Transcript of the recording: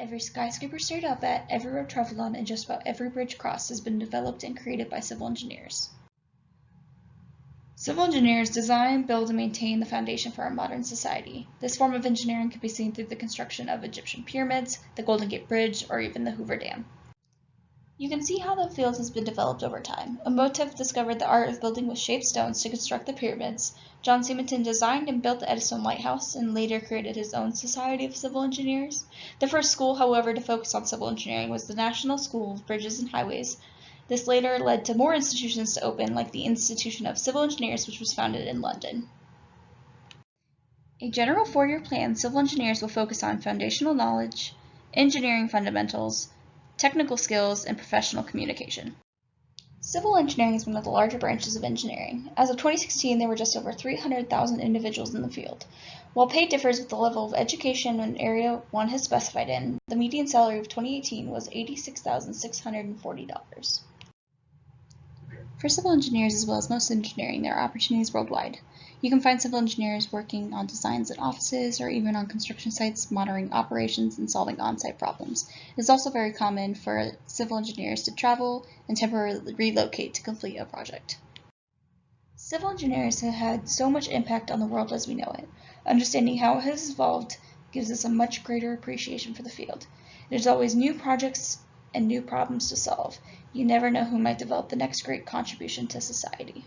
Every skyscraper stayed up at, every road traveled on, and just about every bridge crossed has been developed and created by civil engineers. Civil engineers design, build, and maintain the foundation for our modern society. This form of engineering can be seen through the construction of Egyptian pyramids, the Golden Gate Bridge, or even the Hoover Dam. You can see how the field has been developed over time. Imhotep discovered the art of building with shaped stones to construct the pyramids. John Smeaton designed and built the Eddystone Lighthouse and later created his own Society of Civil Engineers. The first school, however, to focus on civil engineering was the National School of Bridges and Highways. This later led to more institutions to open, like the Institution of Civil Engineers, which was founded in London. A general four-year plan, civil engineers will focus on foundational knowledge, engineering fundamentals, technical skills, and professional communication. Civil engineering is one of the larger branches of engineering. As of 2016, there were just over 300,000 individuals in the field. While pay differs with the level of education and area one has specified in, the median salary of 2018 was $86,640. For civil engineers as well as most engineering, there are opportunities worldwide. You can find civil engineers working on designs at offices or even on construction sites, monitoring operations and solving on-site problems. It is also very common for civil engineers to travel and temporarily relocate to complete a project. Civil engineers have had so much impact on the world as we know it. Understanding how it has evolved gives us a much greater appreciation for the field. There's always new projects and new problems to solve. You never know who might develop the next great contribution to society.